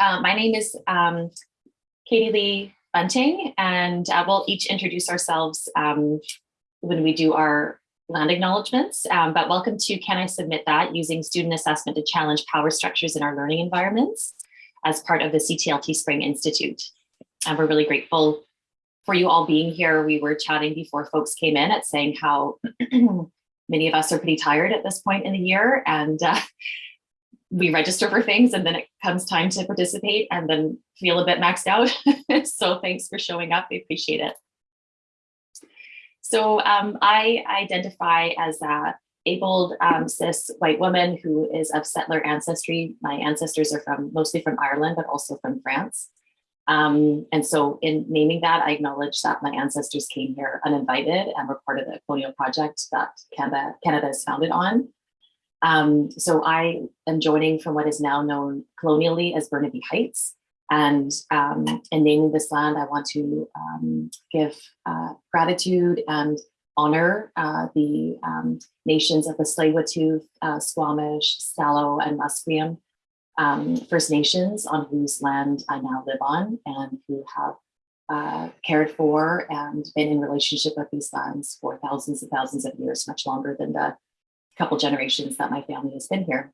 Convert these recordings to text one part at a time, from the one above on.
Uh, my name is um, Katie Lee Bunting, and uh, we'll each introduce ourselves um, when we do our land acknowledgements. Um, but welcome to Can I Submit That using student assessment to challenge power structures in our learning environments as part of the CTLT Spring Institute. And we're really grateful for you all being here. We were chatting before folks came in at saying how many of us are pretty tired at this point in the year and uh, we register for things and then it comes time to participate and then feel a bit maxed out. so thanks for showing up. I appreciate it. So um, I identify as a abled um, cis white woman who is of settler ancestry. My ancestors are from mostly from Ireland, but also from France. Um, and so in naming that, I acknowledge that my ancestors came here uninvited and were part of the colonial project that Canada, Canada is founded on. Um, so I am joining from what is now known colonially as Burnaby Heights. And um, in naming this land, I want to um, give uh, gratitude and honor uh, the um, nations of the Tsleil-Waututh, uh, Squamish, Salo, and Musqueam um, First Nations on whose land I now live on and who have uh, cared for and been in relationship with these lands for thousands and thousands of years, much longer than the couple generations that my family has been here.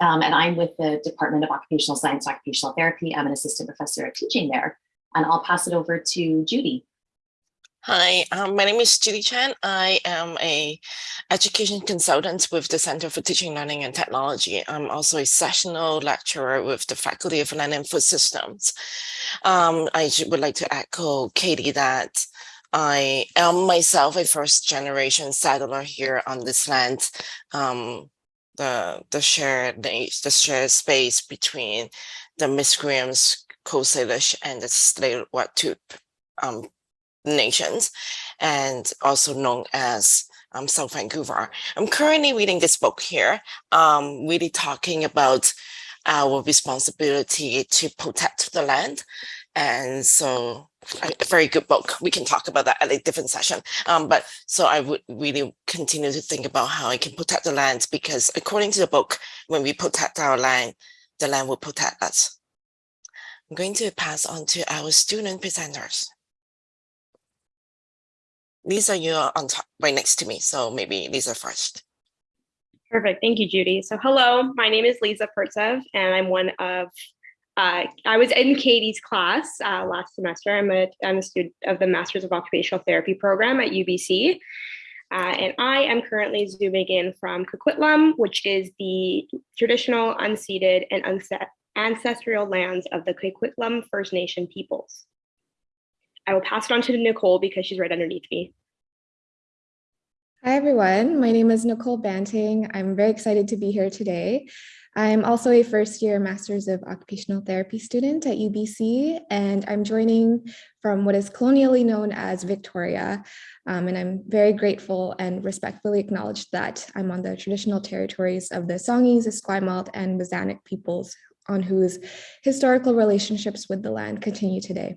Um, and I'm with the Department of Occupational Science Occupational Therapy. I'm an assistant professor of teaching there. And I'll pass it over to Judy. Hi, um, my name is Judy Chan. I am a education consultant with the Center for Teaching, Learning and Technology. I'm also a sessional lecturer with the Faculty of Land and Food Systems. Um, I would like to echo Katie that I am myself a first generation settler here on this land. Um, the the shared the shared space between the Musqueams, Coast Salish, and the Tsleil-Waututh um, nations, and also known as um, South Vancouver. I'm currently reading this book here, um, really talking about our responsibility to protect the land. And so a very good book. We can talk about that at a different session. Um, but so I would really continue to think about how I can protect the land because according to the book, when we protect our land, the land will protect us. I'm going to pass on to our student presenters. Lisa, you're on top right next to me. So maybe Lisa first. Perfect. Thank you, Judy. So hello, my name is Lisa Pertsev, and I'm one of, uh, I was in Katie's class uh, last semester. I'm a, I'm a student of the Masters of Occupational Therapy program at UBC. Uh, and I am currently zooming in from Coquitlam, which is the traditional unceded and ancestral lands of the Coquitlam First Nation peoples. I will pass it on to Nicole because she's right underneath me. Hi, everyone. My name is Nicole Banting. I'm very excited to be here today. I'm also a first year Masters of Occupational Therapy student at UBC, and I'm joining from what is colonially known as Victoria. Um, and I'm very grateful and respectfully acknowledge that I'm on the traditional territories of the Songhees, Esquimalt, and WSÁNEĆ peoples on whose historical relationships with the land continue today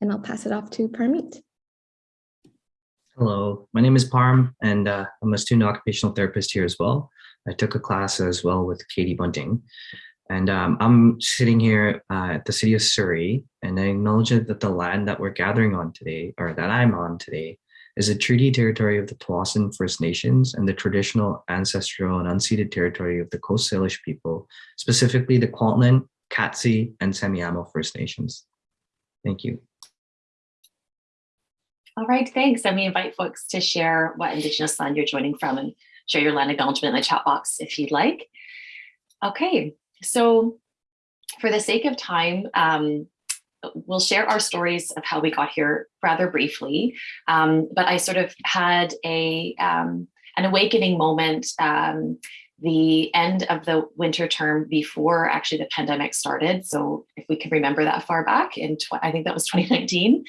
and I'll pass it off to Parmeet. Hello, my name is Parm, and uh, I'm a student occupational therapist here as well. I took a class as well with Katie Bunting. And um, I'm sitting here uh, at the city of Surrey, and I acknowledge that the land that we're gathering on today, or that I'm on today, is a treaty territory of the Tsawwassen First Nations and the traditional ancestral and unceded territory of the Coast Salish people, specifically the Kwantlen, Katzie, and Semiahmoo First Nations. Thank you. All right, thanks. And we invite folks to share what Indigenous land you're joining from and share your land acknowledgement in the chat box if you'd like. Okay, so for the sake of time, um, we'll share our stories of how we got here rather briefly. Um, but I sort of had a um, an awakening moment um, the end of the winter term before actually the pandemic started. So if we can remember that far back in, I think that was 2019.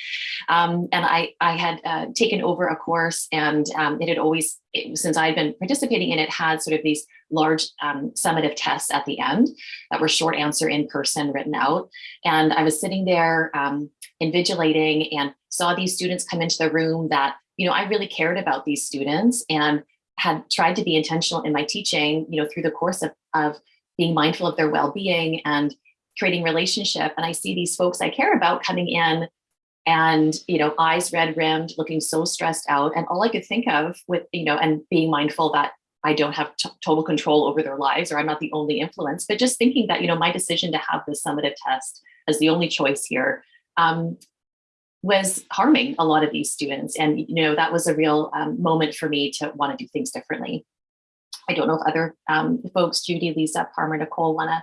Um, and I, I had uh, taken over a course and um, it had always, it, since I'd been participating in it, had sort of these large um, summative tests at the end that were short answer in person written out. And I was sitting there um, invigilating and saw these students come into the room that, you know, I really cared about these students and had tried to be intentional in my teaching, you know, through the course of, of being mindful of their well-being and creating relationship. And I see these folks I care about coming in and you know eyes red rimmed looking so stressed out. And all i could think of with you know and being mindful that i don't have total control over their lives or i'm not the only influence but just thinking that you know my decision to have this summative test as the only choice here um, was harming a lot of these students. And you know that was a real um, moment for me to want to do things differently. I don't know if other um, folks judy lisa Parm nicole want to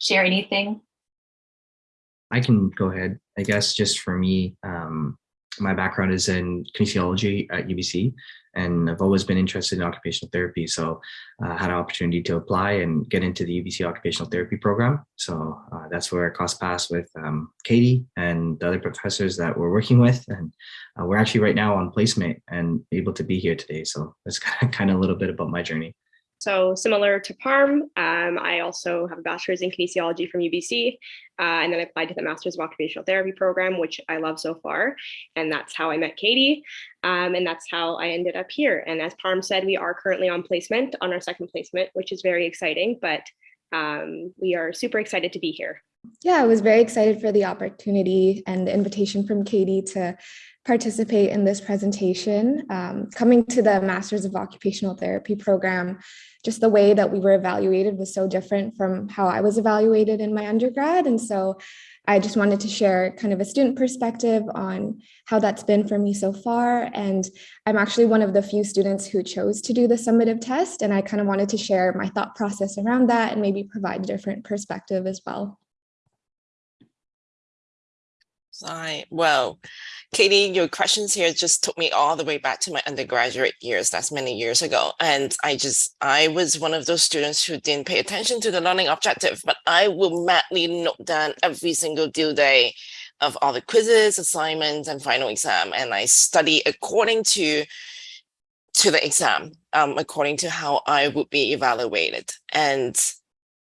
share anything? I can go ahead. I guess just for me, um, my background is in kinesiology at UBC, and I've always been interested in occupational therapy. So I uh, had an opportunity to apply and get into the UBC occupational therapy program. So uh, that's where I crossed paths with um, Katie and the other professors that we're working with. And uh, we're actually right now on placement and able to be here today. So that's kind of, kind of a little bit about my journey. So similar to PARM, um, I also have a bachelor's in kinesiology from UBC, uh, and then I applied to the Master's of Occupational Therapy program, which I love so far. And that's how I met Katie, um, and that's how I ended up here. And as PARM said, we are currently on placement, on our second placement, which is very exciting, but um, we are super excited to be here. Yeah, I was very excited for the opportunity and the invitation from Katie to participate in this presentation. Um, coming to the Masters of Occupational Therapy program, just the way that we were evaluated was so different from how I was evaluated in my undergrad. And so I just wanted to share kind of a student perspective on how that's been for me so far. And I'm actually one of the few students who chose to do the summative test. And I kind of wanted to share my thought process around that and maybe provide a different perspective as well. I, well, Katie, your questions here just took me all the way back to my undergraduate years. That's many years ago. And I just, I was one of those students who didn't pay attention to the learning objective, but I will madly note down every single due day of all the quizzes, assignments, and final exam. And I study according to to the exam, um, according to how I would be evaluated. And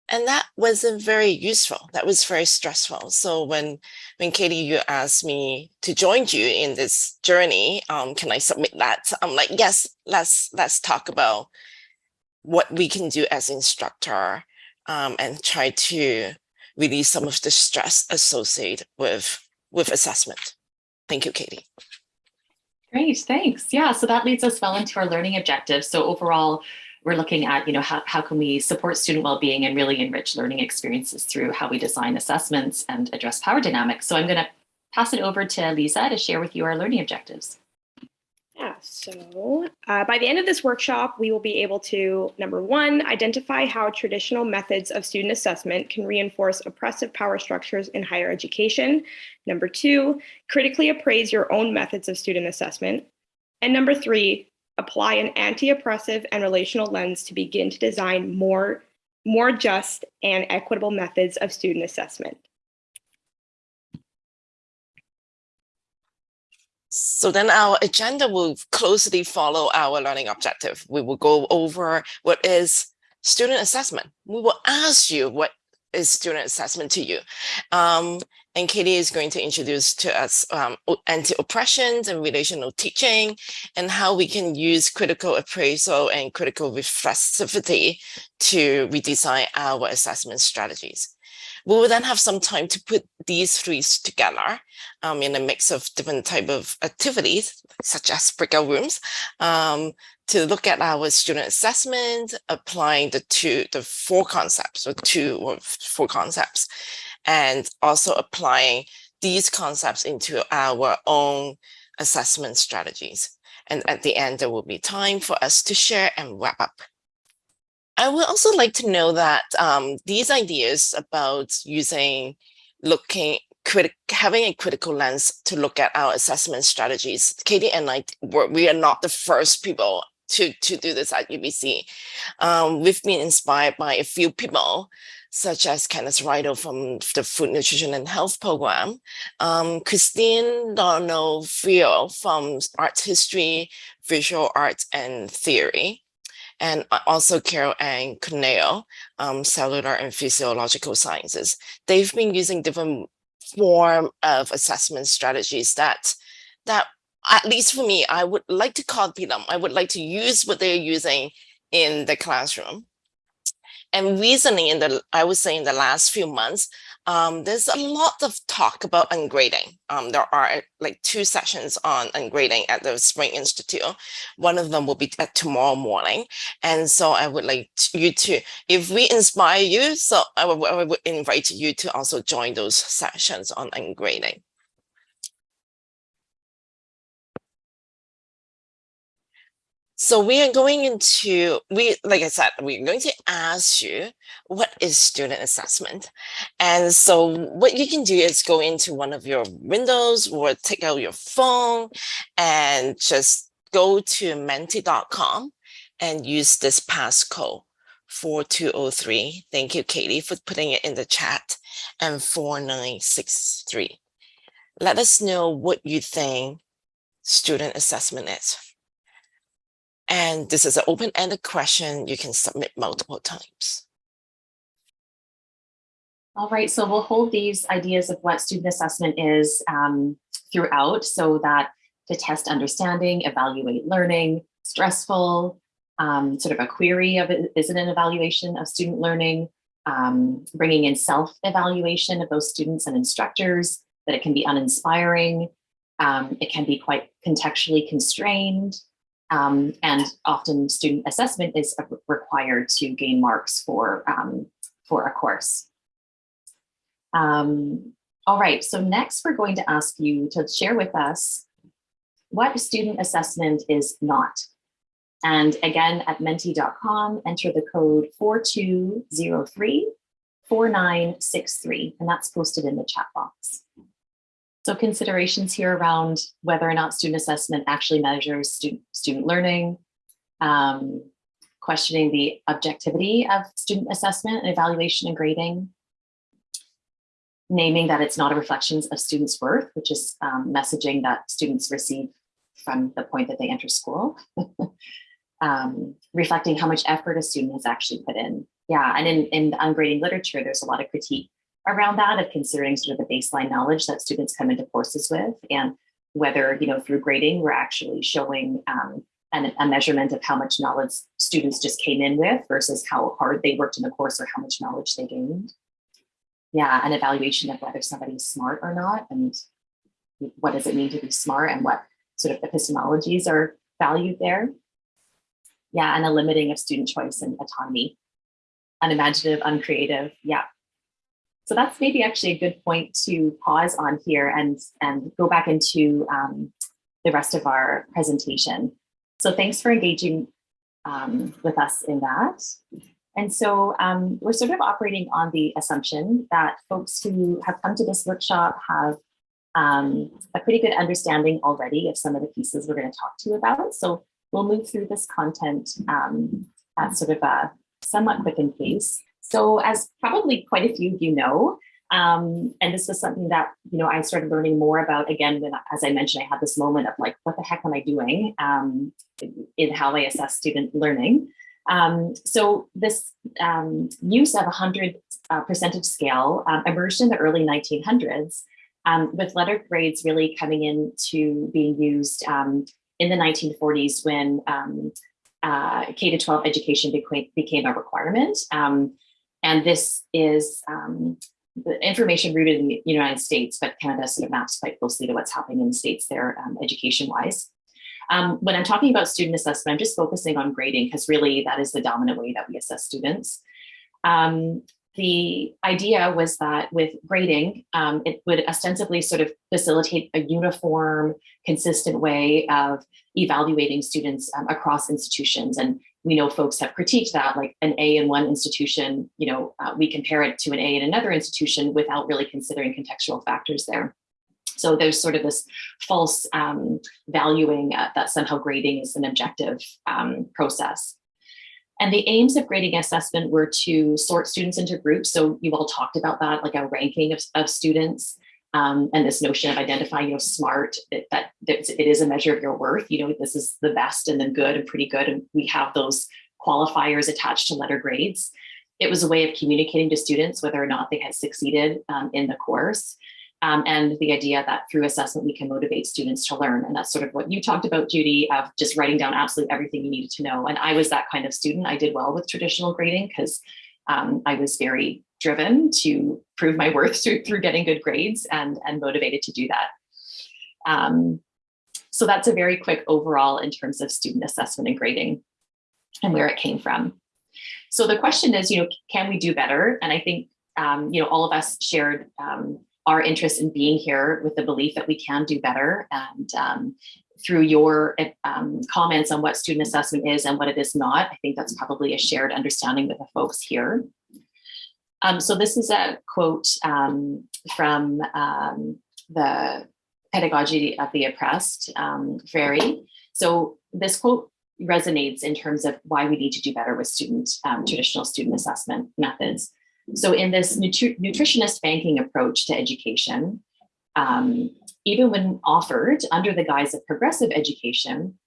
and that wasn't very useful. That was very stressful. So when when Katie, you asked me to join you in this journey, um, can I submit that? I'm like, yes, let's let's talk about what we can do as instructor um, and try to release some of the stress associated with with assessment. Thank you, Katie. Great, thanks. Yeah, so that leads us well into our learning objectives. So overall, we're looking at, you know, how, how can we support student well-being and really enrich learning experiences through how we design assessments and address power dynamics. So I'm going to pass it over to Lisa to share with you our learning objectives. Yeah, so uh, by the end of this workshop, we will be able to, number one, identify how traditional methods of student assessment can reinforce oppressive power structures in higher education. Number two, critically appraise your own methods of student assessment. And number three, apply an anti-oppressive and relational lens to begin to design more, more just and equitable methods of student assessment. So then our agenda will closely follow our learning objective. We will go over what is student assessment. We will ask you what is student assessment to you. Um, and Katie is going to introduce to us um, anti-oppressions and relational teaching and how we can use critical appraisal and critical reflexivity to redesign our assessment strategies. We will then have some time to put these three together um, in a mix of different type of activities, such as breakout rooms, um, to look at our student assessment, applying the two, the four concepts or two or four concepts and also applying these concepts into our own assessment strategies. And at the end, there will be time for us to share and wrap up. I would also like to know that um, these ideas about using, looking, having a critical lens to look at our assessment strategies, Katie and I, we are not the first people to, to do this at UBC. Um, we've been inspired by a few people such as Kenneth Riddle from the Food Nutrition and Health Program, um, Christine D'Onofrio from Art History, Visual Arts and Theory, and also Carol Ann Courneya, um, Cellular and Physiological Sciences. They've been using different form of assessment strategies that, that at least for me, I would like to copy them. I would like to use what they're using in the classroom and recently in the, I would say in the last few months, Um, there's a lot of talk about ungrading. Um, there are like two sessions on ungrading at the Spring Institute. One of them will be at tomorrow morning. And so I would like you to, if we inspire you, so I would, I would invite you to also join those sessions on ungrading. So we are going into, we like I said, we're going to ask you what is student assessment? And so what you can do is go into one of your windows or take out your phone and just go to menti.com and use this passcode 4203. Thank you, Katie, for putting it in the chat and 4963. Let us know what you think student assessment is. And this is an open-ended question you can submit multiple times. All right, so we'll hold these ideas of what student assessment is um, throughout so that to test understanding, evaluate learning, stressful, um, sort of a query of is it an evaluation of student learning, um, bringing in self-evaluation of those students and instructors, that it can be uninspiring, um, it can be quite contextually constrained, um, and often student assessment is required to gain marks for, um, for a course. Um, all right, so next we're going to ask you to share with us what student assessment is not. And again, at menti.com, enter the code 4203 4963, and that's posted in the chat box. So considerations here around whether or not student assessment actually measures student, student learning, um, questioning the objectivity of student assessment and evaluation and grading, naming that it's not a reflection of students' worth, which is um, messaging that students receive from the point that they enter school, um, reflecting how much effort a student has actually put in. Yeah, and in, in ungrading literature, there's a lot of critique around that of considering sort of the baseline knowledge that students come into courses with and whether, you know, through grading, we're actually showing um, an, a measurement of how much knowledge students just came in with versus how hard they worked in the course or how much knowledge they gained. Yeah, an evaluation of whether somebody's smart or not and what does it mean to be smart and what sort of epistemologies are valued there. Yeah, and a limiting of student choice and autonomy. Unimaginative, uncreative, yeah, so that's maybe actually a good point to pause on here and, and go back into um, the rest of our presentation. So thanks for engaging um, with us in that. And so um, we're sort of operating on the assumption that folks who have come to this workshop have um, a pretty good understanding already of some of the pieces we're going to talk to you about. So we'll move through this content um, at sort of a somewhat quickened pace. So as probably quite a few of you know, um, and this is something that, you know, I started learning more about again, when, as I mentioned, I had this moment of like, what the heck am I doing um, in how I assess student learning. Um, so this um, use of a 100 uh, percentage scale um, emerged in the early 1900s um, with letter grades really coming into being used in the 1940s when uh, K-12 education became, became a requirement. Um, and this is um, the information rooted in the United States, but Canada sort of maps quite closely to what's happening in the States there um, education-wise. Um, when I'm talking about student assessment, I'm just focusing on grading because really that is the dominant way that we assess students. Um, the idea was that with grading, um, it would ostensibly sort of facilitate a uniform, consistent way of evaluating students um, across institutions. And we know folks have critiqued that, like an A in one institution, you know, uh, we compare it to an A in another institution without really considering contextual factors there. So there's sort of this false um, valuing uh, that somehow grading is an objective um, process. And the aims of grading assessment were to sort students into groups. So you all talked about that, like a ranking of, of students um, and this notion of identifying, you know, smart, it, that it is a measure of your worth. You know, this is the best and then good and pretty good. And we have those qualifiers attached to letter grades. It was a way of communicating to students whether or not they had succeeded um, in the course. Um, and the idea that through assessment, we can motivate students to learn. And that's sort of what you talked about, Judy, of just writing down absolutely everything you needed to know. And I was that kind of student. I did well with traditional grading because um, I was very driven to prove my worth through, through getting good grades and, and motivated to do that. Um, so that's a very quick overall in terms of student assessment and grading and where it came from. So the question is, you know, can we do better? And I think, um, you know, all of us shared um, our interest in being here with the belief that we can do better. And um, through your um, comments on what student assessment is and what it is not, I think that's probably a shared understanding with the folks here. Um, so this is a quote um, from um, the Pedagogy of the Oppressed, um, Freire. So this quote resonates in terms of why we need to do better with student um, traditional student assessment methods. So in this nutri nutritionist banking approach to education, um, even when offered under the guise of progressive education,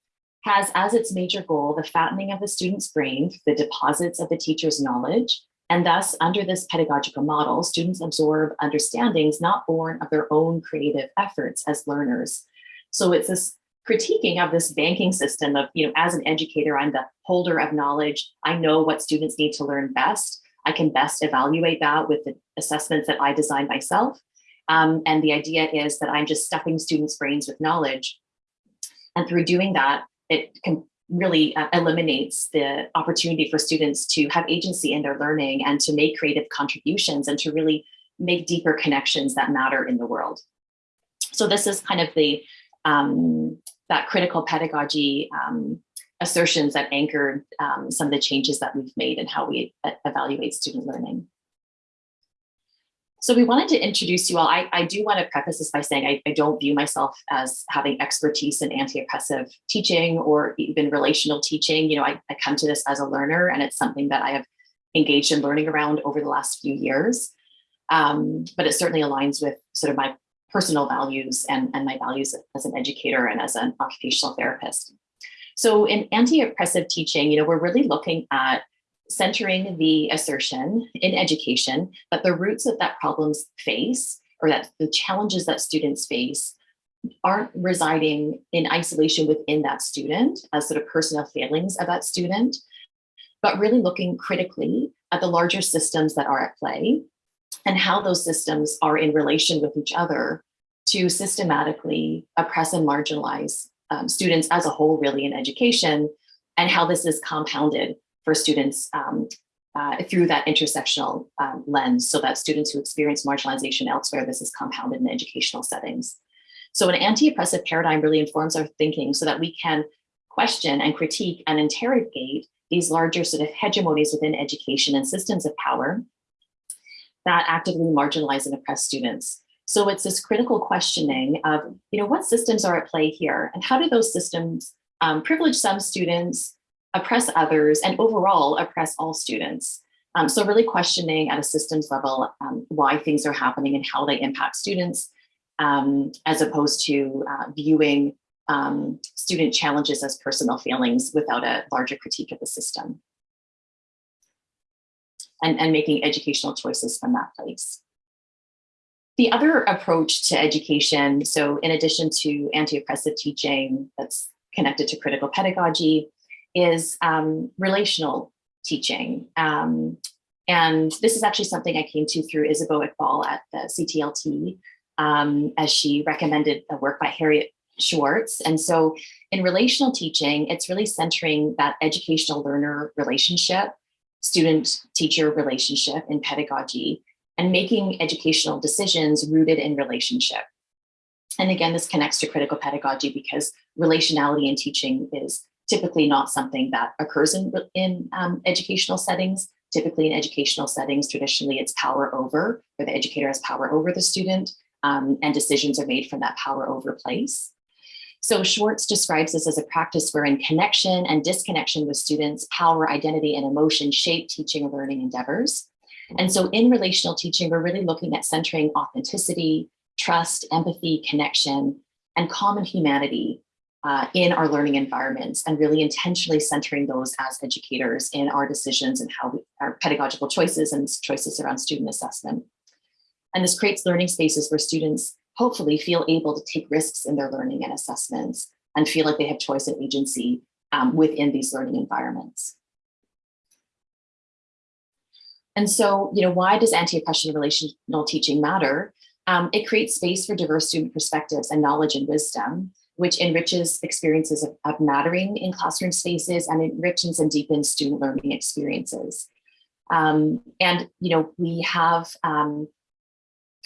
has as its major goal the fattening of the student's brain, the deposits of the teacher's knowledge, and thus, under this pedagogical model, students absorb understandings not born of their own creative efforts as learners. So it's this critiquing of this banking system of, you know, as an educator, I'm the holder of knowledge. I know what students need to learn best. I can best evaluate that with the assessments that I design myself. Um, and the idea is that I'm just stuffing students' brains with knowledge. And through doing that, it can really uh, eliminates the opportunity for students to have agency in their learning and to make creative contributions and to really make deeper connections that matter in the world. So this is kind of the um, that critical pedagogy um, assertions that anchored um, some of the changes that we've made and how we uh, evaluate student learning. So we wanted to introduce you all. I, I do want to preface this by saying I, I don't view myself as having expertise in anti-oppressive teaching or even relational teaching. You know, I, I come to this as a learner and it's something that I have engaged in learning around over the last few years. Um, but it certainly aligns with sort of my personal values and, and my values as an educator and as an occupational therapist. So in anti-oppressive teaching, you know, we're really looking at centering the assertion in education that the roots that that problems face or that the challenges that students face aren't residing in isolation within that student as sort of personal failings of that student, but really looking critically at the larger systems that are at play and how those systems are in relation with each other to systematically oppress and marginalize um, students as a whole really in education and how this is compounded for students um, uh, through that intersectional um, lens so that students who experience marginalization elsewhere, this is compounded in educational settings. So an anti-oppressive paradigm really informs our thinking so that we can question and critique and interrogate these larger sort of hegemonies within education and systems of power that actively marginalize and oppress students. So it's this critical questioning of, you know, what systems are at play here and how do those systems um, privilege some students, oppress others, and overall oppress all students. Um, so really questioning at a systems level um, why things are happening and how they impact students, um, as opposed to uh, viewing um, student challenges as personal failings without a larger critique of the system. And, and making educational choices from that place. The other approach to education, so in addition to anti-oppressive teaching that's connected to critical pedagogy, is um, relational teaching. Um, and this is actually something I came to through Isabeau Iqbal at the CTLT, um, as she recommended a work by Harriet Schwartz. And so in relational teaching, it's really centering that educational learner relationship, student teacher relationship in pedagogy, and making educational decisions rooted in relationship. And again, this connects to critical pedagogy because relationality in teaching is typically not something that occurs in, in um, educational settings. Typically in educational settings, traditionally it's power over, where the educator has power over the student um, and decisions are made from that power over place. So Schwartz describes this as a practice wherein connection and disconnection with students, power, identity, and emotion shape teaching and learning endeavors. And so in relational teaching, we're really looking at centering authenticity, trust, empathy, connection, and common humanity uh, in our learning environments and really intentionally centering those as educators in our decisions and how we, our pedagogical choices and choices around student assessment. And this creates learning spaces where students hopefully feel able to take risks in their learning and assessments and feel like they have choice and agency um, within these learning environments. And so, you know, why does anti-oppression relational teaching matter? Um, it creates space for diverse student perspectives and knowledge and wisdom, which enriches experiences of, of mattering in classroom spaces and enriches and deepens student learning experiences. Um, and, you know, we have um,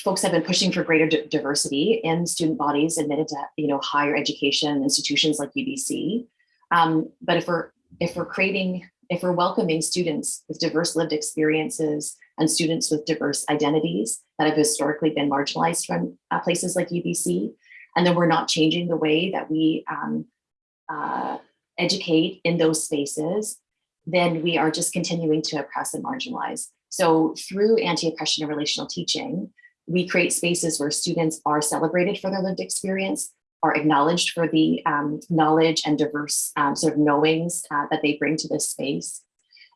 folks have been pushing for greater diversity in student bodies admitted to, you know, higher education institutions like UBC. Um, but if we're if we're creating if we're welcoming students with diverse lived experiences and students with diverse identities that have historically been marginalized from uh, places like UBC, and then we're not changing the way that we um, uh, educate in those spaces, then we are just continuing to oppress and marginalize. So through anti-oppression and relational teaching, we create spaces where students are celebrated for their lived experience, are acknowledged for the um, knowledge and diverse um, sort of knowings uh, that they bring to this space.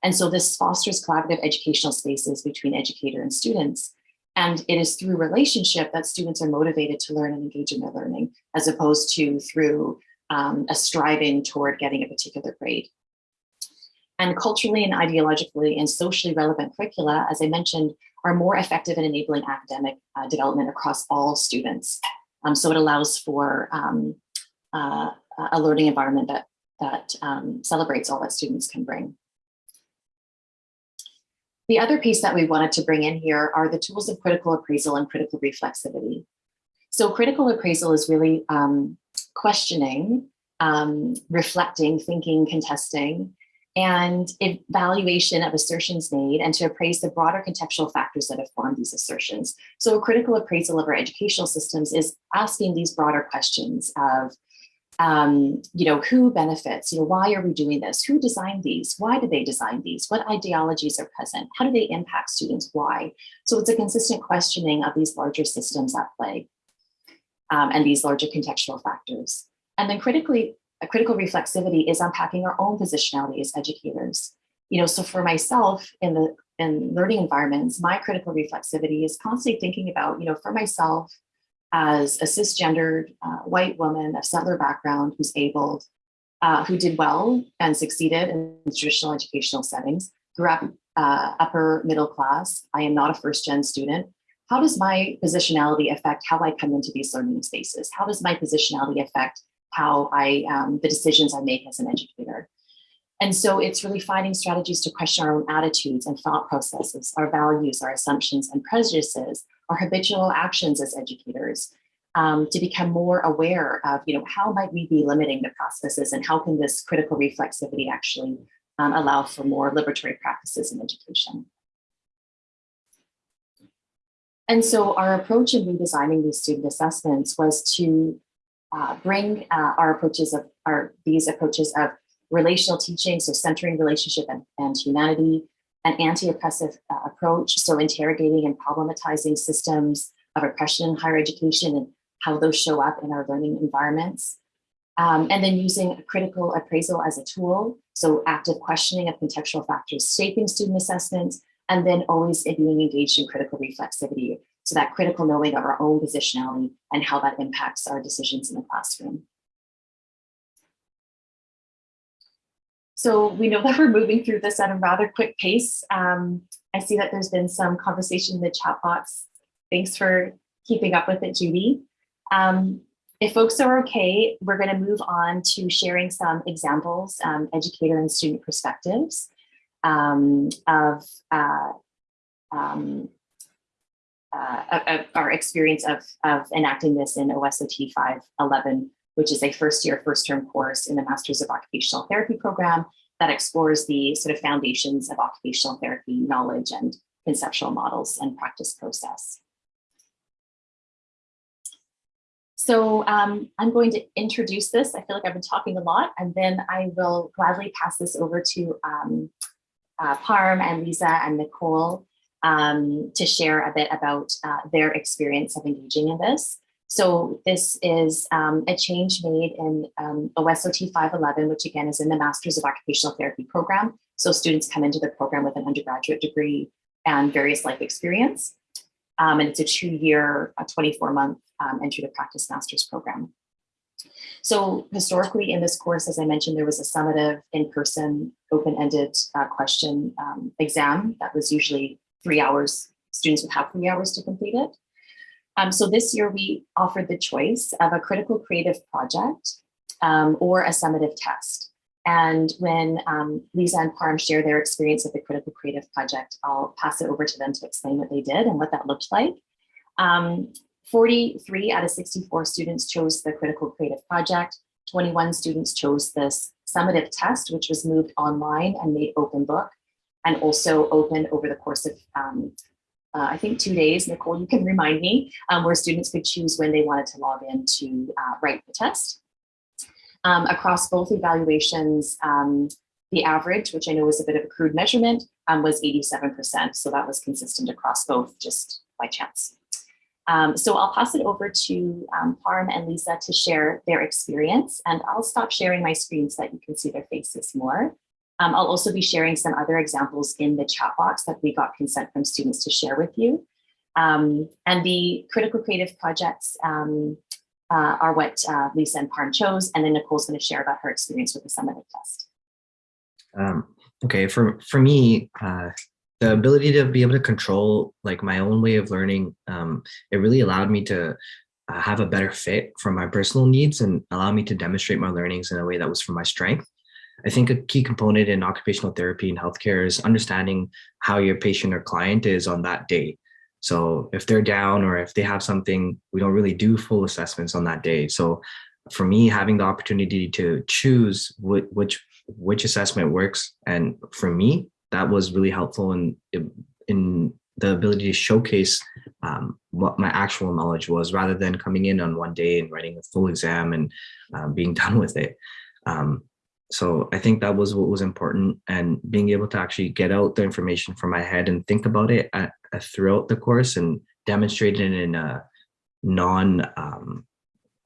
And so this fosters collaborative educational spaces between educator and students. And it is through relationship that students are motivated to learn and engage in their learning, as opposed to through um, a striving toward getting a particular grade. And culturally and ideologically and socially relevant curricula, as I mentioned, are more effective in enabling academic uh, development across all students. Um, so it allows for um, uh, a learning environment that, that um, celebrates all that students can bring. The other piece that we wanted to bring in here are the tools of critical appraisal and critical reflexivity. So critical appraisal is really um, questioning, um, reflecting, thinking, contesting, and evaluation of assertions made and to appraise the broader contextual factors that have formed these assertions. So a critical appraisal of our educational systems is asking these broader questions of, um, you know, who benefits, you know, why are we doing this? Who designed these? Why did they design these? What ideologies are present? How do they impact students? Why? So it's a consistent questioning of these larger systems at play um, and these larger contextual factors. And then critically a critical reflexivity is unpacking our own positionality as educators. You know, so for myself in the in learning environments, my critical reflexivity is constantly thinking about, you know, for myself as a cisgendered uh, white woman of settler background who's able, uh, who did well and succeeded in traditional educational settings, grew up uh, upper middle class. I am not a first gen student. How does my positionality affect how I come into these learning spaces? How does my positionality affect how I, um, the decisions I make as an educator. And so it's really finding strategies to question our own attitudes and thought processes, our values, our assumptions and prejudices, our habitual actions as educators, um, to become more aware of, you know, how might we be limiting the processes and how can this critical reflexivity actually um, allow for more liberatory practices in education. And so our approach in redesigning these student assessments was to uh, bring uh, our approaches of our these approaches of relational teaching, so centering relationship and, and humanity, an anti-oppressive uh, approach, so interrogating and problematizing systems of oppression in higher education and how those show up in our learning environments. Um, and then using critical appraisal as a tool, so active questioning of contextual factors shaping student assessments, and then always being engaged in critical reflexivity, so that critical knowing of our own positionality and how that impacts our decisions in the classroom. So we know that we're moving through this at a rather quick pace. Um, I see that there's been some conversation in the chat box. Thanks for keeping up with it, Judy. Um, if folks are okay, we're going to move on to sharing some examples, um, educator and student perspectives um, of uh, um, uh, our experience of, of enacting this in OSOT 511, which is a first year, first term course in the Masters of Occupational Therapy program that explores the sort of foundations of occupational therapy knowledge and conceptual models and practice process. So um, I'm going to introduce this. I feel like I've been talking a lot, and then I will gladly pass this over to um, uh, Parm and Lisa and Nicole um, to share a bit about uh, their experience of engaging in this. So this is um, a change made in um, OSOT 511, which again is in the Masters of Occupational Therapy program. So students come into the program with an undergraduate degree and various life experience. Um, and it's a two-year, a 24-month um, entry to practice master's program. So historically in this course, as I mentioned, there was a summative in-person open-ended uh, question um, exam that was usually three hours, students would have three hours to complete it. Um, so this year we offered the choice of a critical creative project um, or a summative test. And when um, Lisa and Parm share their experience with the critical creative project, I'll pass it over to them to explain what they did and what that looked like. Um, 43 out of 64 students chose the critical creative project. 21 students chose this summative test, which was moved online and made open book and also open over the course of, um, uh, I think two days, Nicole, you can remind me, um, where students could choose when they wanted to log in to uh, write the test. Um, across both evaluations, um, the average, which I know was a bit of a crude measurement, um, was 87%. So that was consistent across both just by chance. Um, so I'll pass it over to um, Parm and Lisa to share their experience and I'll stop sharing my screen so that you can see their faces more. Um, I'll also be sharing some other examples in the chat box that we got consent from students to share with you. Um, and the critical creative projects um, uh, are what uh, Lisa and Parm chose. And then Nicole's going to share about her experience with the summative test. Um, okay, for, for me, uh, the ability to be able to control like my own way of learning, um, it really allowed me to uh, have a better fit for my personal needs and allow me to demonstrate my learnings in a way that was for my strength. I think a key component in occupational therapy and healthcare is understanding how your patient or client is on that day. So if they're down or if they have something, we don't really do full assessments on that day. So for me, having the opportunity to choose which which, which assessment works, and for me, that was really helpful in in the ability to showcase um, what my actual knowledge was rather than coming in on one day and writing a full exam and uh, being done with it. Um, so I think that was what was important and being able to actually get out the information from my head and think about it at, at throughout the course and demonstrate it in a non um,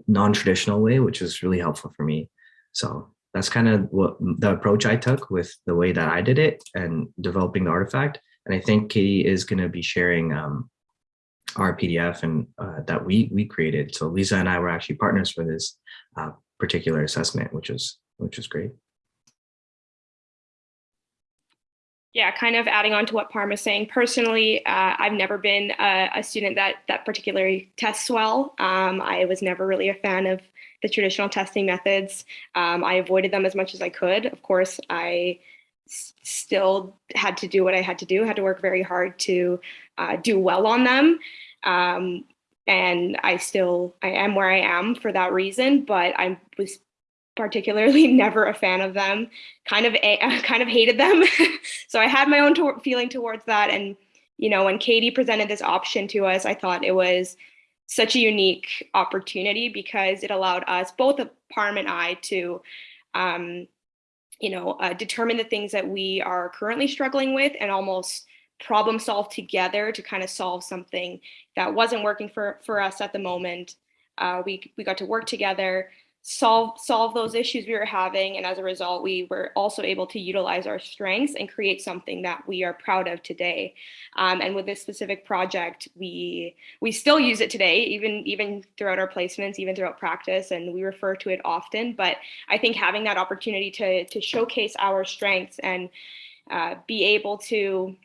non-traditional way, which was really helpful for me. So that's kind of what the approach I took with the way that I did it and developing the artifact. And I think Katie is going to be sharing um, our PDF and uh, that we we created. So Lisa and I were actually partners for this uh, particular assessment, which was which was great. Yeah, kind of adding on to what Parm is saying. Personally, uh, I've never been a, a, student that that particularly tests well. Um, I was never really a fan of the traditional testing methods. Um, I avoided them as much as I could. Of course, I still had to do what I had to do. had to work very hard to uh, do well on them. Um, and I still I am where I am for that reason. But I was particularly never a fan of them, kind of a, kind of hated them. so I had my own to feeling towards that. And, you know, when Katie presented this option to us, I thought it was such a unique opportunity because it allowed us, both Parm and I, to, um, you know, uh, determine the things that we are currently struggling with and almost problem solve together to kind of solve something that wasn't working for, for us at the moment. Uh, we, we got to work together, solve solve those issues we were having and as a result we were also able to utilize our strengths and create something that we are proud of today um, and with this specific project we we still use it today even even throughout our placements even throughout practice and we refer to it often but i think having that opportunity to to showcase our strengths and uh, be able to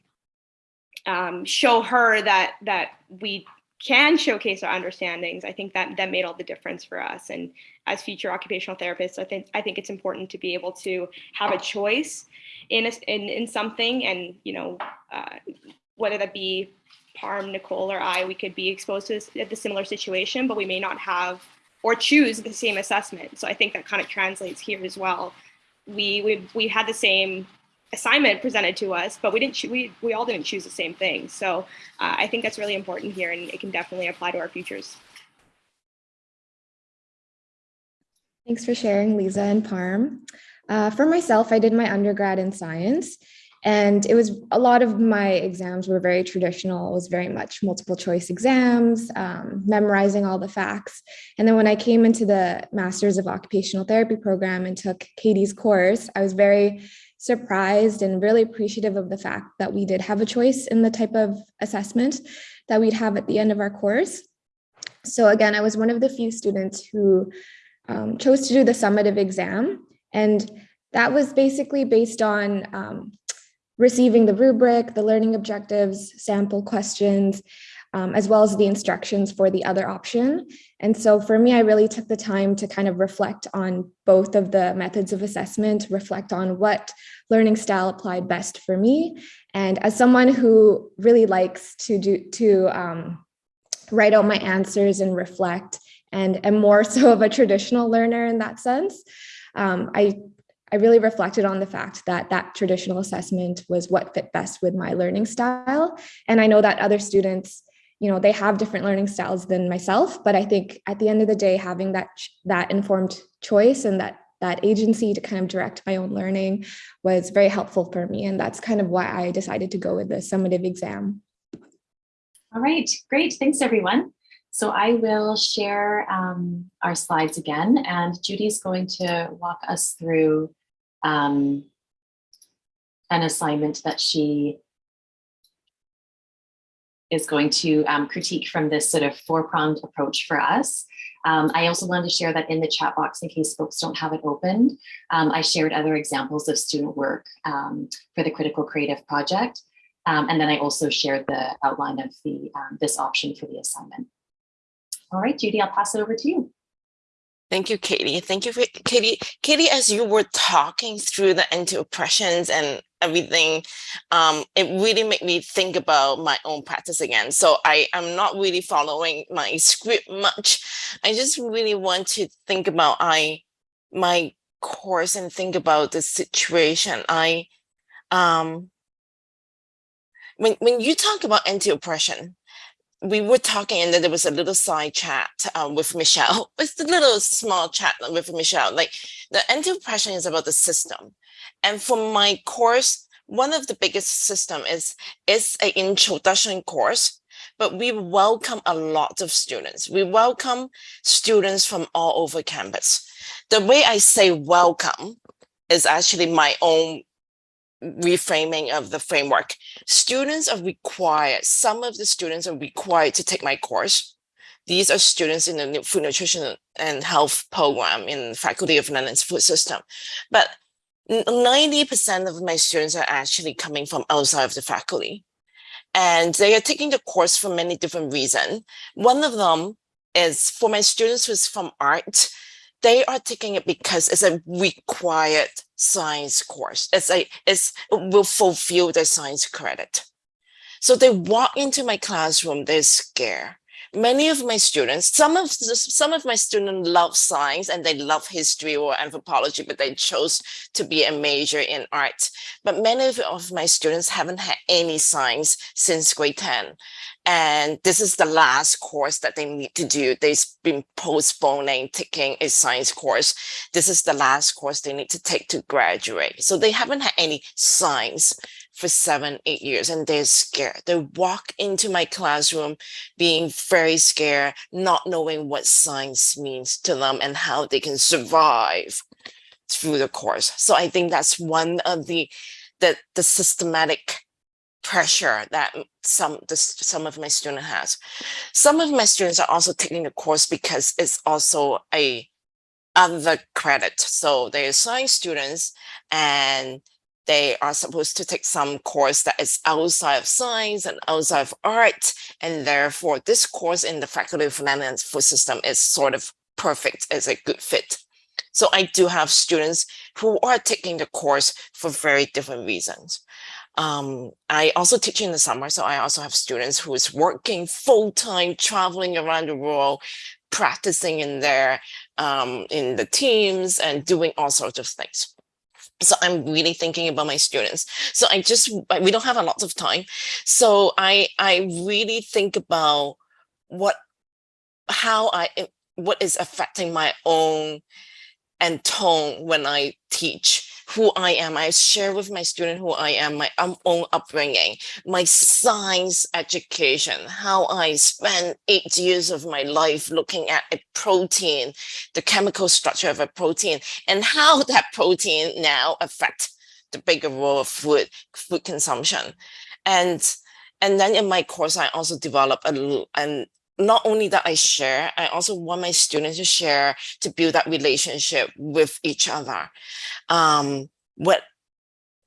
um, show her that that we can showcase our understandings, I think that that made all the difference for us. And as future occupational therapists, I think I think it's important to be able to have a choice in a, in in something, and you know, uh, whether that be Parm, Nicole, or I, we could be exposed to the similar situation, but we may not have or choose the same assessment. So I think that kind of translates here as well. We we we had the same assignment presented to us, but we didn't we we all didn't choose the same thing. So uh, I think that's really important here, and it can definitely apply to our futures. Thanks for sharing, Lisa and Parm. Uh, for myself, I did my undergrad in science, and it was a lot of my exams were very traditional. It was very much multiple choice exams, um, memorizing all the facts. And then when I came into the Masters of Occupational Therapy program and took Katie's course, I was very surprised and really appreciative of the fact that we did have a choice in the type of assessment that we'd have at the end of our course. So again, I was one of the few students who um, chose to do the summative exam. And that was basically based on um, receiving the rubric, the learning objectives, sample questions, um, as well as the instructions for the other option. And so for me, I really took the time to kind of reflect on both of the methods of assessment, reflect on what learning style applied best for me. And as someone who really likes to do to um, write out my answers and reflect and am more so of a traditional learner in that sense, um, I I really reflected on the fact that that traditional assessment was what fit best with my learning style. And I know that other students you know, they have different learning styles than myself, but I think at the end of the day, having that that informed choice and that that agency to kind of direct my own learning was very helpful for me. And that's kind of why I decided to go with the summative exam. All right, great. Thanks, everyone. So I will share um, our slides again, and Judy's going to walk us through um, an assignment that she is going to um, critique from this sort of four-pronged approach for us. Um, I also wanted to share that in the chat box in case folks don't have it opened. Um, I shared other examples of student work um, for the Critical Creative Project. Um, and then I also shared the outline of the um, this option for the assignment. All right, Judy, I'll pass it over to you. Thank you, Katie. Thank you, for, Katie. Katie, as you were talking through the anti-oppressions and everything, um, it really made me think about my own practice again. So I am not really following my script much. I just really want to think about I my course and think about the situation. I um when when you talk about anti-oppression, we were talking and then there was a little side chat um, with Michelle. It's a little small chat with Michelle. Like the anti-oppression is about the system. And for my course, one of the biggest system is, it's an introduction course, but we welcome a lot of students. We welcome students from all over campus. The way I say welcome is actually my own reframing of the framework. Students are required, some of the students are required to take my course. These are students in the food nutrition and health program in Faculty of Land and Food System. But 90% of my students are actually coming from outside of the faculty. And they are taking the course for many different reasons. One of them is for my students who's from art, they are taking it because it's a required science course. It's a, it's, it will fulfill their science credit. So they walk into my classroom, they're scared many of my students, some of some of my students love science and they love history or anthropology, but they chose to be a major in art. But many of my students haven't had any science since grade 10. And this is the last course that they need to do. They've been postponing taking a science course. This is the last course they need to take to graduate. So they haven't had any science for seven, eight years and they're scared. They walk into my classroom being very scared, not knowing what science means to them and how they can survive through the course. So I think that's one of the the, the systematic pressure that some the, some of my students has. Some of my students are also taking the course because it's also a other credit. So they're science students and they are supposed to take some course that is outside of science and outside of art. And therefore this course in the Faculty of Finance Food System is sort of perfect as a good fit. So I do have students who are taking the course for very different reasons. Um, I also teach in the summer, so I also have students who is working full-time, traveling around the world, practicing in their um, in the teams and doing all sorts of things. So I'm really thinking about my students. So I just, we don't have a lot of time. So I, I really think about what, how I, what is affecting my own and tone when I teach who I am. I share with my student who I am, my um, own upbringing, my science education, how I spent eight years of my life looking at a protein, the chemical structure of a protein, and how that protein now affect the bigger role of food, food consumption. And, and then in my course, I also develop a, an not only that I share, I also want my students to share to build that relationship with each other. Um, what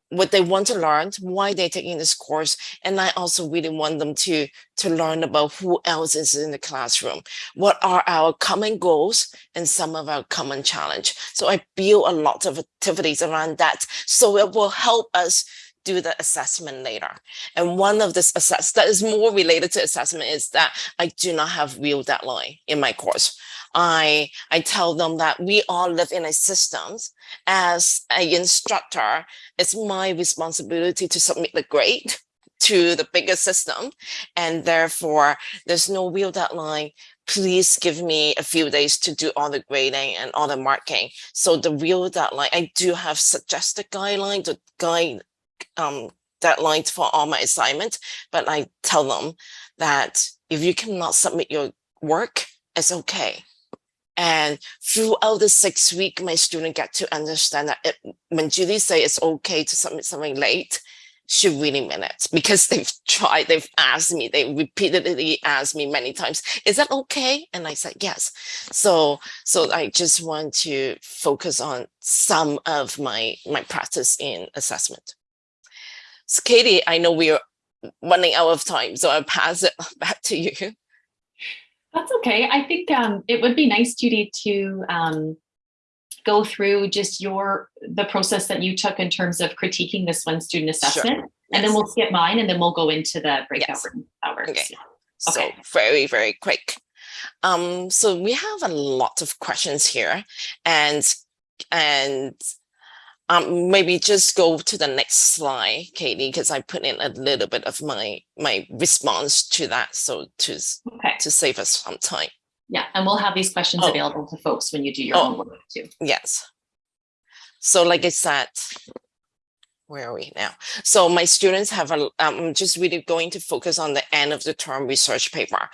what they want to learn, why they're taking this course. And I also really want them to, to learn about who else is in the classroom. What are our common goals and some of our common challenge. So I build a lot of activities around that. So it will help us do the assessment later. And one of this assess that is more related to assessment is that I do not have real deadline in my course. I, I tell them that we all live in a systems. As an instructor, it's my responsibility to submit the grade to the bigger system. And therefore, there's no real deadline. Please give me a few days to do all the grading and all the marking. So the real deadline, I do have suggested guidelines to guide um, deadlines for all my assignments, but I tell them that if you cannot submit your work, it's okay. And throughout the six week, my student get to understand that it, when Judy say it's okay to submit something late, she really meant it because they've tried, they've asked me, they repeatedly asked me many times, is that okay? And I said, yes. So, so I just want to focus on some of my, my practice in assessment. So Katie, I know we're running out of time, so I'll pass it back to you. That's okay. I think um, it would be nice, Judy, to um, go through just your the process that you took in terms of critiquing this one student assessment, and then we'll skip mine, and then we'll go into the breakout Yes. room hours. Okay. Okay. So very, very quick. Um, so we have a lot of questions here and and um, maybe just go to the next slide, Katie, because I put in a little bit of my my response to that. So to Okay. to save us some time. Yeah, and we'll have these questions Oh. available to folks when you do your Oh. own work too. Yes. So like I said, where are we now? So my students have a, I'm just really going to focus on the end of the term research paper.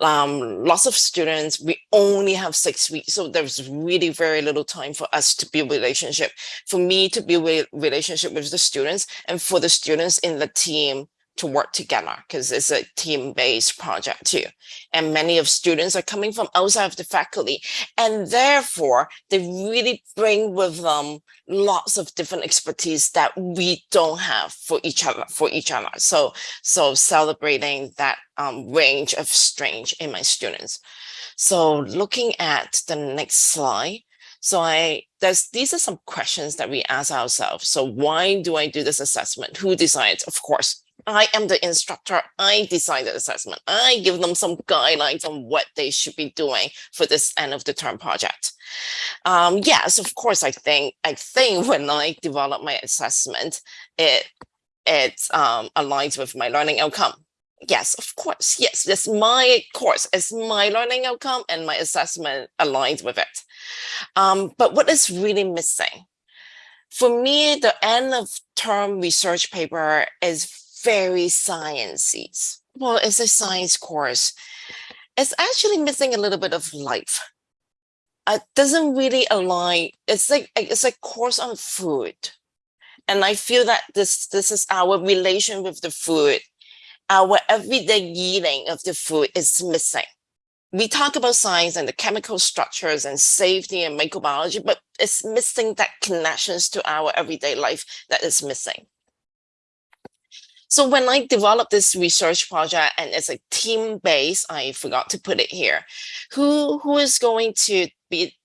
Um, lots of students, we only have six weeks, so there's really very little time for us to build relationship. For me to build relationship with the students and for the students in the team to work together because it's a team-based project too. And many of students are coming from outside of the faculty and therefore they really bring with them lots of different expertise that we don't have for each other for each other so so celebrating that um, range of strength in my students so looking at the next slide so I there's these are some questions that we ask ourselves. So why do I do this assessment? Who decides? Of course, I am the instructor. I design the assessment. I give them some guidelines on what they should be doing for this end of the term project. Um, yes, of course, I think I think when I develop my assessment, it it um, aligns with my learning outcome. Yes, of course. Yes, it's my course. It's my learning outcome and my assessment aligns with it. Um, but what is really missing? For me, the end of term research paper is very sciences. Well, it's a science course. It's actually missing a little bit of life. It doesn't really align. It's like it's a course on food. And I feel that this this is our relation with the food. Our everyday eating of the food is missing we talk about science and the chemical structures and safety and microbiology, but it's missing that connections to our everyday life that is missing. So when I developed this research project and it's a team base, I forgot to put it here. Who who is going to be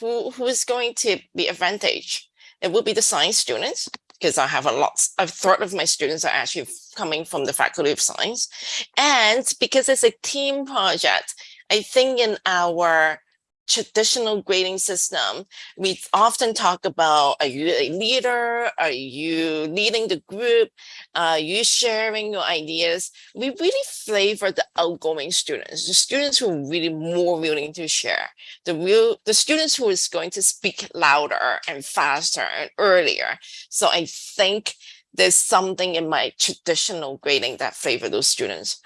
who who is going to be advantage? It will be the science students because I have a lot, a third of my students are actually coming from the Faculty of Science. And because it's a team project, I think in our traditional grading system, we often talk about, are you a leader? Are you leading the group? Are you sharing your ideas? We really favor the outgoing students, the students who are really more willing to share, the real, the students who is going to speak louder and faster and earlier. So I think there's something in my traditional grading that favor those students.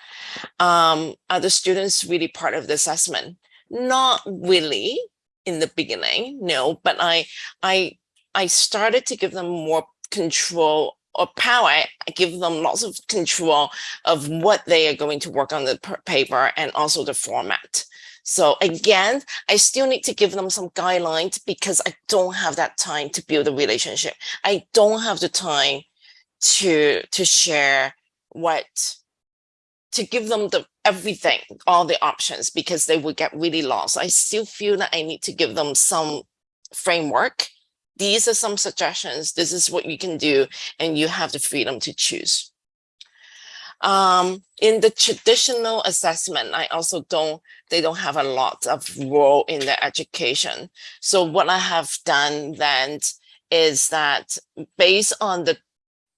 Um, are the students really part of the assessment? Not really in the beginning, no, but I, I, I started to give them more control or power. I give them lots of control of what they are going to work on the paper and also the format. So again, I still need to give them some guidelines because I don't have that time to build a relationship. I don't have the time to to share what to give them the everything, all the options because they would get really lost. I still feel that I need to give them some framework. These are some suggestions. This is what you can do, and you have the freedom to choose. Um, in the traditional assessment, I also don't, they don't have a lot of role in the education. So what I have done then is that based on the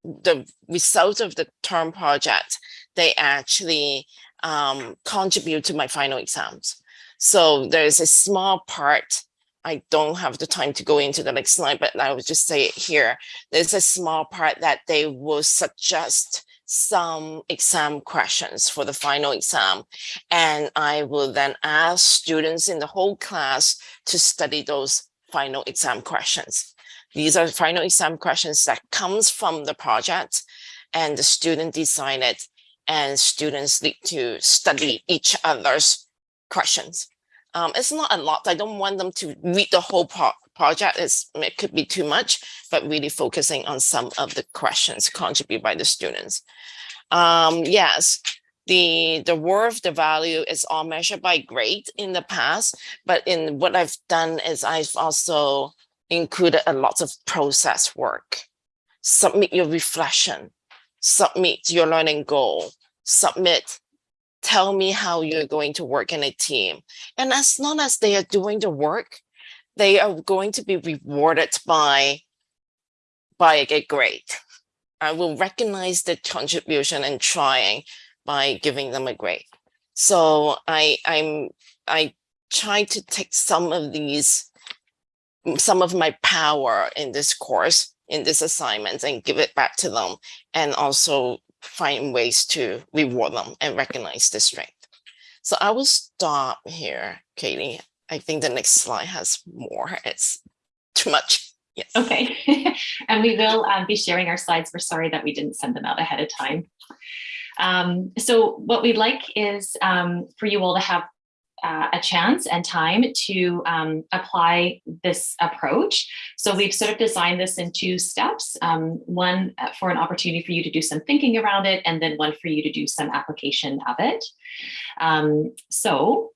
the result of the term project, they actually um, contribute to my final exams. So there's a small part, I don't have the time to go into the next slide, but I will just say it here. There's a small part that they will suggest some exam questions for the final exam. And I will then ask students in the whole class to study those final exam questions. These are final exam questions that comes from the project and the student decided and students need to study each other's questions. Um, it's not a lot. I don't want them to read the whole pro project. It's, it could be too much, but really focusing on some of the questions contributed by the students. Um, yes, the, the worth, the value is all measured by grade in the past, but in what I've done is I've also included a lot of process work. Submit your reflection, submit your learning goal, submit, tell me how you're going to work in a team. And as long as they are doing the work, they are going to be rewarded by, by a grade. I will recognize the contribution and trying by giving them a grade. So I, I'm, I try to take some of these some of my power in this course, in this assignment and give it back to them and also find ways to reward them and recognize the strength. So I will stop here, Katie. I think the next slide has more. It's too much. Yes. Okay. and we will um, be sharing our slides. We're sorry that we didn't send them out ahead of time. Um, so what we'd like is um, for you all to have uh, a chance and time to um, apply this approach. So we've sort of designed this in two steps, um, one for an opportunity for you to do some thinking around it, and then one for you to do some application of it. Um, so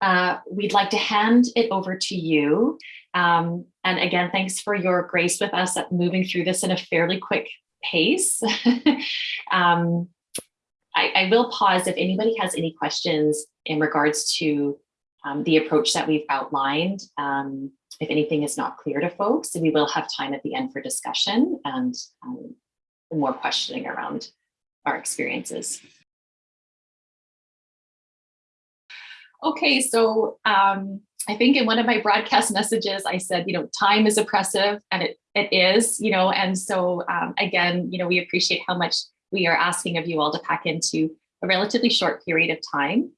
uh, we'd like to hand it over to you. Um, and again, thanks for your grace with us at moving through this in a fairly quick pace. um, I, I, will pause if anybody has any questions in regards to um, the approach that we've outlined. Um, if anything is not clear to folks, we will have time at the end for discussion and um, more questioning around our experiences. Okay, so um, I think in one of my broadcast messages, I said, you know, time is oppressive and it, it is, you know, and so um, again, you know, we appreciate how much we are asking of you all to pack into a relatively short period of time.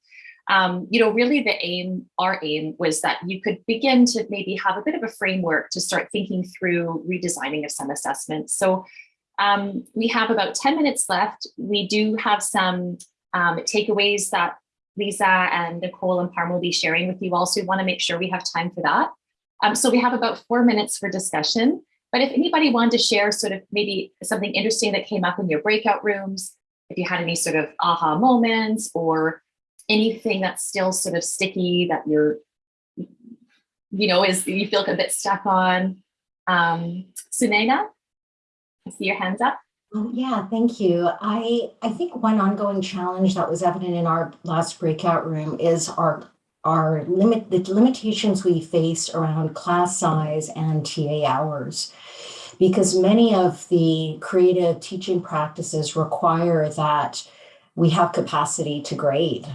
Um, you know, really the aim, our aim was that you could begin to maybe have a bit of a framework to start thinking through redesigning of some assessments. So um, we have about 10 minutes left. We do have some um, takeaways that Lisa and Nicole and Parm will be sharing with you all. So We want to make sure we have time for that. Um, so we have about four minutes for discussion. But if anybody wanted to share sort of maybe something interesting that came up in your breakout rooms, if you had any sort of aha moments or anything that's still sort of sticky that you're, you know, is you feel a bit stuck on. Um, Sunena, I see your hands up. Oh, yeah, thank you. I, I think one ongoing challenge that was evident in our last breakout room is our our limit the limitations we face around class size and TA hours because many of the creative teaching practices require that we have capacity to grade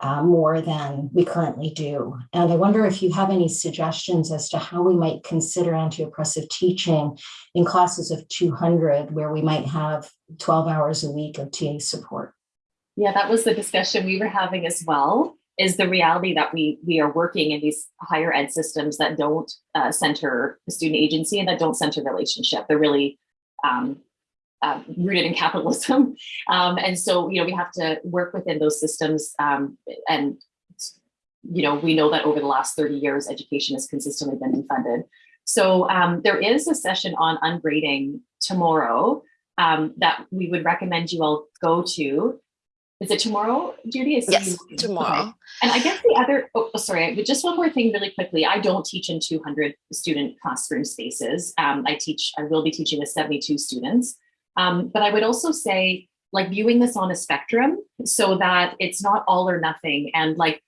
uh, more than we currently do. And I wonder if you have any suggestions as to how we might consider anti-oppressive teaching in classes of 200 where we might have 12 hours a week of TA support. Yeah, that was the discussion we were having as well is the reality that we we are working in these higher ed systems that don't uh, center the student agency and that don't center relationship. They're really um, uh, rooted in capitalism. Um, and so, you know, we have to work within those systems. Um, and, you know, we know that over the last 30 years, education has consistently been defunded. So um, there is a session on ungrading tomorrow um, that we would recommend you all go to. Is it tomorrow, Judy? Is yes, tomorrow. Okay. And I guess the other, oh, sorry, but just one more thing really quickly. I don't teach in 200 student classroom spaces. Um, I teach, I will be teaching with 72 students. Um, but I would also say like viewing this on a spectrum so that it's not all or nothing. And like,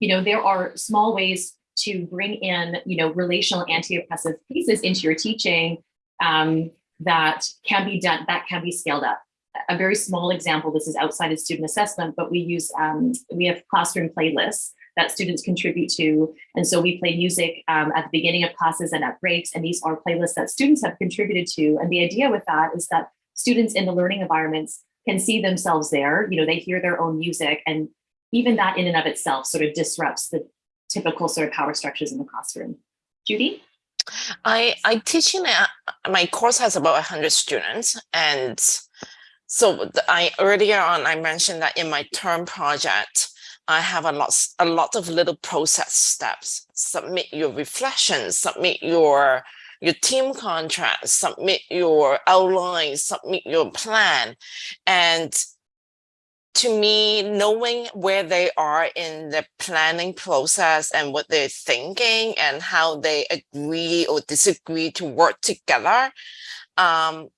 you know, there are small ways to bring in, you know, relational anti-oppressive pieces into your teaching um, that can be done, that can be scaled up. A very small example, this is outside of student assessment, but we use, um, we have classroom playlists that students contribute to. And so we play music um, at the beginning of classes and at breaks, and these are playlists that students have contributed to. And the idea with that is that students in the learning environments can see themselves there, you know, they hear their own music and even that in and of itself sort of disrupts the typical sort of power structures in the classroom. Judy? I, I teach in a, my course has about 100 students and so I earlier on I mentioned that in my term project I have a lot a lot of little process steps submit your reflections submit your your team contract submit your outline submit your plan and to me, knowing where they are in the planning process and what they're thinking and how they agree or disagree to work together. Um,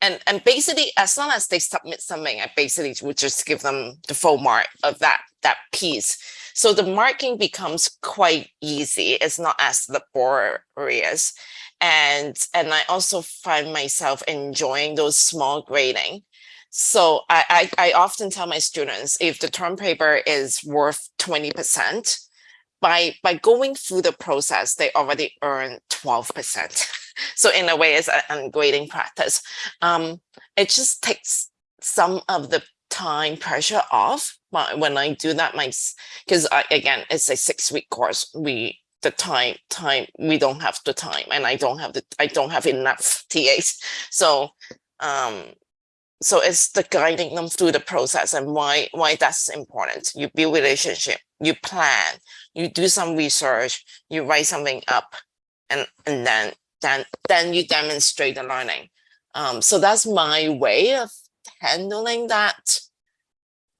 and, and basically, as long as they submit something, I basically would just give them the full mark of that, that piece. So the marking becomes quite easy. It's not as laborious. And, and I also find myself enjoying those small grading so I, I, I often tell my students if the term paper is worth 20%, by, by going through the process, they already earn 12%. so in a way, it's an grading practice. Um, it just takes some of the time pressure off when I do that, my because again, it's a six week course. We the time time we don't have the time and I don't have the I don't have enough TAs. So um so it's the guiding them through the process and why why that's important you build relationship you plan you do some research you write something up and and then then then you demonstrate the learning. Um, so that's my way of handling that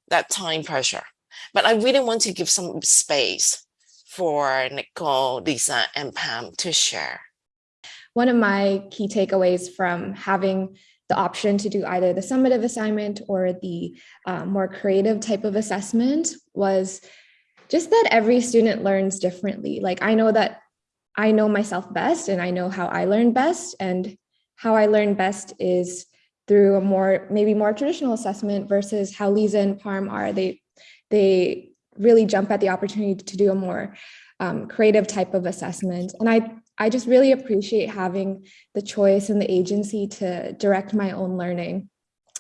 that time pressure. But i really want to give some space for nicole lisa and Parm to share. One of my key takeaways from having the option to do either the summative assignment or the uh, more creative type of assessment was just that every student learns differently. Like I know that I know myself best and I know how I learn best and how I learn best is through a more maybe more traditional assessment versus how Lisa and Parm are. They they really jump at the opportunity to do a more um, creative type of assessment. And I I just really appreciate having the choice and the agency to direct my own learning.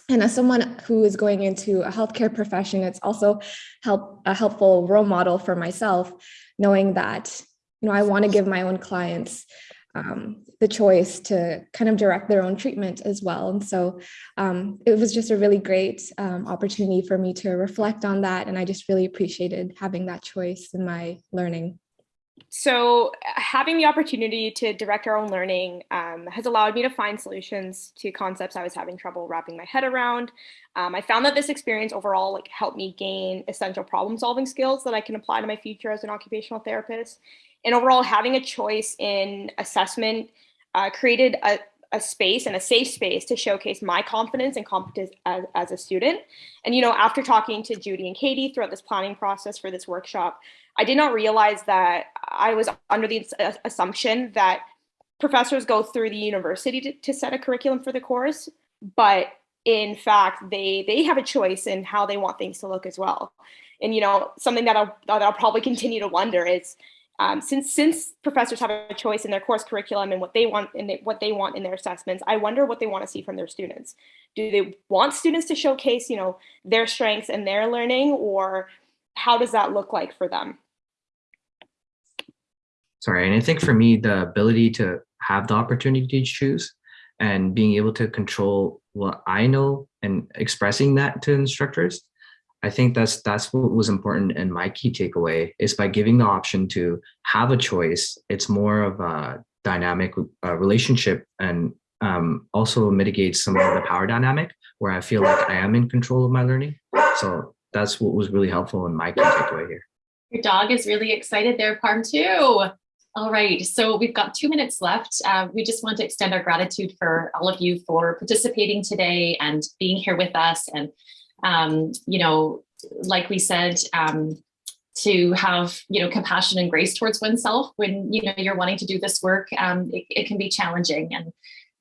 And as someone who is going into a healthcare profession, it's also help a helpful role model for myself, knowing that you know I want to give my own clients um, the choice to kind of direct their own treatment as well. And so um, it was just a really great um, opportunity for me to reflect on that. And I just really appreciated having that choice in my learning so having the opportunity to direct our own learning um, has allowed me to find solutions to concepts I was having trouble wrapping my head around. Um, I found that this experience overall like helped me gain essential problem solving skills that I can apply to my future as an occupational therapist. And overall, having a choice in assessment uh, created a, a space and a safe space to showcase my confidence and competence as, as, a student. And, you know, after talking to Judy and Katie throughout this planning process for this workshop, I did not realize that I was under the assumption that professors go through the university to, to set a curriculum for the course, but in fact, they they have a choice in how they want things to look as well. And you know, something that I'll that I'll probably continue to wonder is um, since since professors have a choice in their course curriculum and what they want and what they want in their assessments, I wonder what they want to see from their students. Do they want students to showcase, you know, their strengths and their learning, or how does that look like for them? sorry and i think for me the ability to have the opportunity to choose and being able to control what I know and expressing that to instructors. I think that's that's what was important and my key takeaway is by giving the option to have a choice. It's more of a dynamic uh, relationship and um, also mitigates some of the power dynamic where I feel like I am in control of my learning. So that's what was really helpful in my key takeaway here. Your dog is really excited there, Parm too. All right, so we've got two minutes left. Uh, we just want to extend our gratitude for all of you for participating today and being here with us. And, um, you know, like we said, um, to have, you know, compassion and grace towards oneself when, you know, you're wanting to do this work, um, it, it can be challenging and,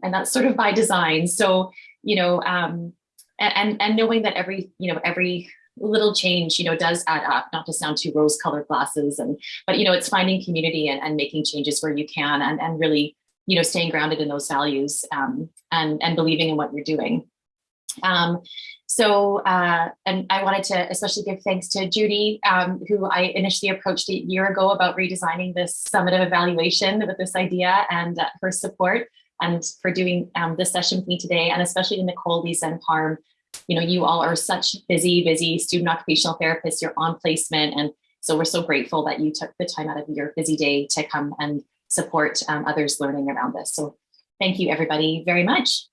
and that's sort of by design. So, you know, um, and, and knowing that every, you know, every little change, you know, does add up, not to sound too rose colored glasses and, but, you know, it's finding community and, and making changes where you can and, and really, you know, staying grounded in those values um, and, and believing in what you're doing. Um, so, uh, and I wanted to especially give thanks to Judy, um, who I initially approached a year ago about redesigning this summative evaluation with this idea and uh, her support and for doing um, this session with me today, and especially to Nicole, Lisa, and Parm. You know, you all are such busy, busy student occupational therapists. You're on placement. And so we're so grateful that you took the time out of your busy day to come and support um, others learning around this. So thank you, everybody, very much.